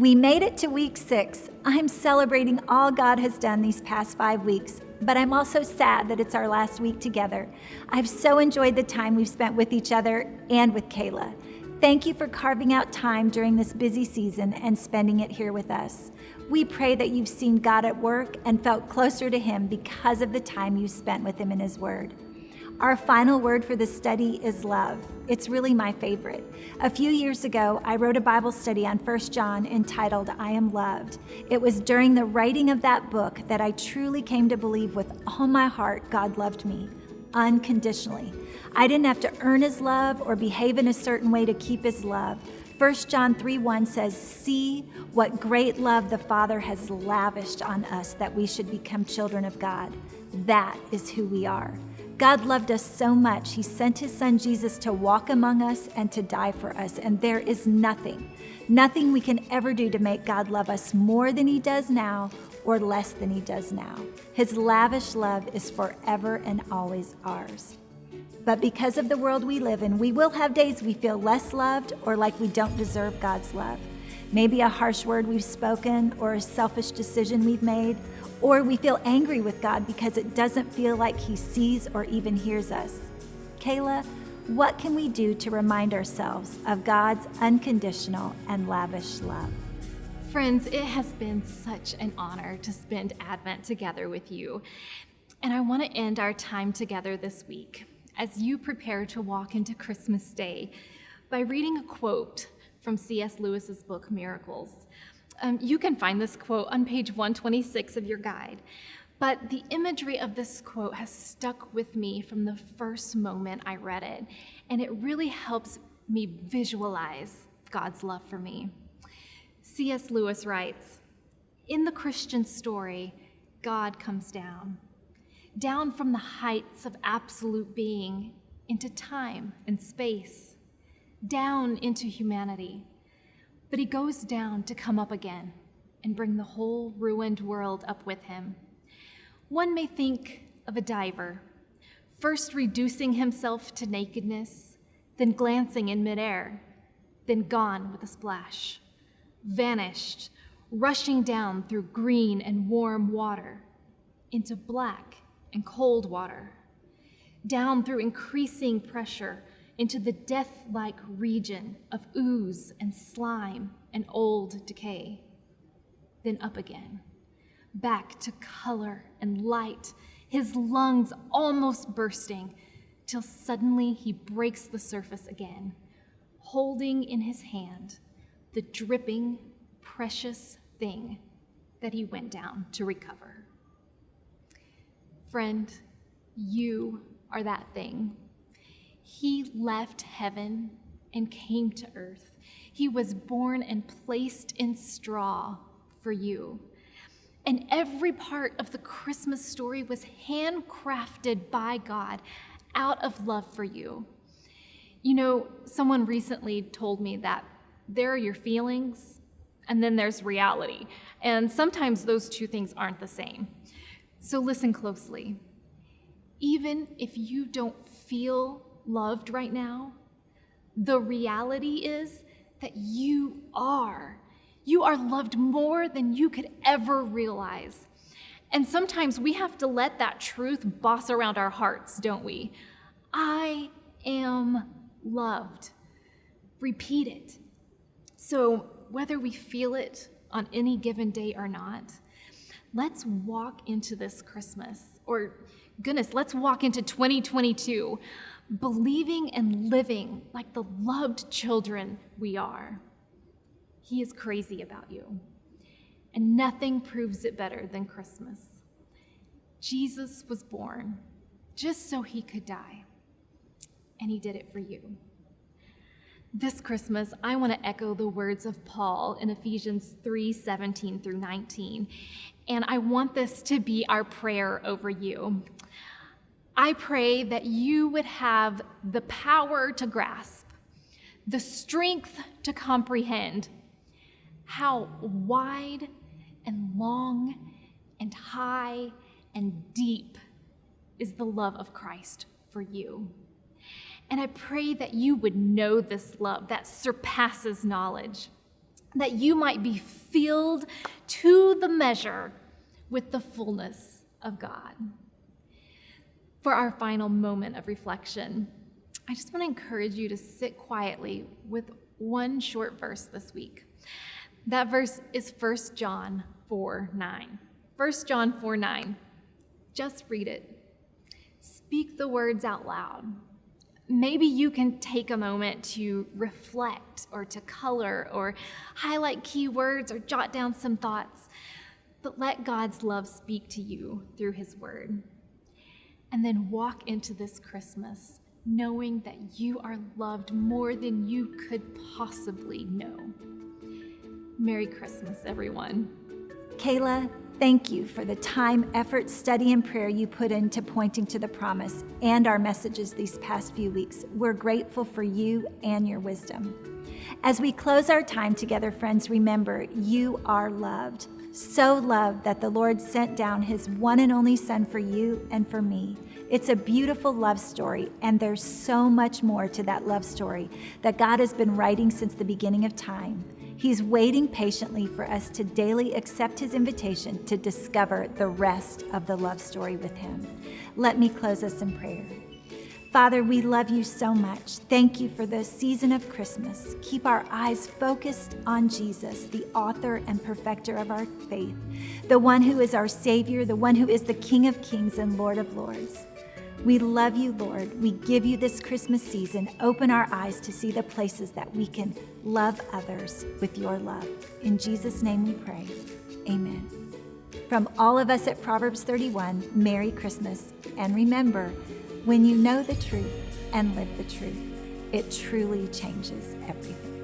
We made it to week six. I'm celebrating all God has done these past five weeks, but I'm also sad that it's our last week together. I've so enjoyed the time we've spent with each other and with Kayla. Thank you for carving out time during this busy season and spending it here with us. We pray that you've seen God at work and felt closer to Him because of the time you spent with Him in His Word. Our final word for this study is love. It's really my favorite. A few years ago, I wrote a Bible study on 1 John entitled I Am Loved. It was during the writing of that book that I truly came to believe with all my heart God loved me unconditionally. I didn't have to earn his love or behave in a certain way to keep his love. 1 John 3 1 says, See what great love the Father has lavished on us that we should become children of God. That is who we are. God loved us so much, He sent His Son Jesus to walk among us and to die for us. And there is nothing, nothing we can ever do to make God love us more than He does now or less than He does now. His lavish love is forever and always ours. But because of the world we live in, we will have days we feel less loved or like we don't deserve God's love. Maybe a harsh word we've spoken or a selfish decision we've made or we feel angry with God because it doesn't feel like He sees or even hears us. Kayla, what can we do to remind ourselves of God's unconditional and lavish love? Friends, it has been such an honor to spend Advent together with you. And I want to end our time together this week as you prepare to walk into Christmas Day by reading a quote from C.S. Lewis's book, Miracles. Um, you can find this quote on page 126 of your guide. But the imagery of this quote has stuck with me from the first moment I read it, and it really helps me visualize God's love for me. C.S. Lewis writes In the Christian story, God comes down, down from the heights of absolute being into time and space, down into humanity but he goes down to come up again and bring the whole ruined world up with him. One may think of a diver, first reducing himself to nakedness, then glancing in midair, then gone with a splash, vanished, rushing down through green and warm water into black and cold water, down through increasing pressure into the death like region of ooze and slime and old decay. Then up again, back to color and light, his lungs almost bursting, till suddenly he breaks the surface again, holding in his hand the dripping, precious thing that he went down to recover. Friend, you are that thing he left heaven and came to earth. He was born and placed in straw for you. And every part of the Christmas story was handcrafted by God out of love for you. You know, someone recently told me that there are your feelings and then there's reality. And sometimes those two things aren't the same. So listen closely. Even if you don't feel loved right now, the reality is that you are. You are loved more than you could ever realize. And sometimes we have to let that truth boss around our hearts, don't we? I am loved. Repeat it. So, whether we feel it on any given day or not, let's walk into this Christmas, or goodness, let's walk into 2022 believing and living like the loved children we are. He is crazy about you. And nothing proves it better than Christmas. Jesus was born just so he could die, and he did it for you. This Christmas, I want to echo the words of Paul in Ephesians 3 17 through 19. And I want this to be our prayer over you. I pray that you would have the power to grasp, the strength to comprehend how wide and long and high and deep is the love of Christ for you. And I pray that you would know this love that surpasses knowledge, that you might be filled to the measure with the fullness of God. For our final moment of reflection, I just want to encourage you to sit quietly with one short verse this week. That verse is 1 John 4 9. 1 John 4 9. Just read it. Speak the words out loud. Maybe you can take a moment to reflect or to color or highlight key words or jot down some thoughts, but let God's love speak to you through His Word. And then walk into this Christmas knowing that you are loved more than you could possibly know. Merry Christmas, everyone. Kayla, thank you for the time, effort, study, and prayer you put into pointing to the promise and our messages these past few weeks. We're grateful for you and your wisdom. As we close our time together, friends, remember you are loved. So loved that the Lord sent down his one and only Son for you and for me. It's a beautiful love story, and there's so much more to that love story that God has been writing since the beginning of time. He's waiting patiently for us to daily accept His invitation to discover the rest of the love story with Him. Let me close us in prayer. Father, we love you so much. Thank you for the season of Christmas. Keep our eyes focused on Jesus, the author and perfecter of our faith, the one who is our Savior, the one who is the King of kings and Lord of lords. We love you, Lord. We give you this Christmas season. Open our eyes to see the places that we can love others with your love. In Jesus' name we pray. Amen. From all of us at Proverbs 31, Merry Christmas. And remember, when you know the truth and live the truth, it truly changes everything.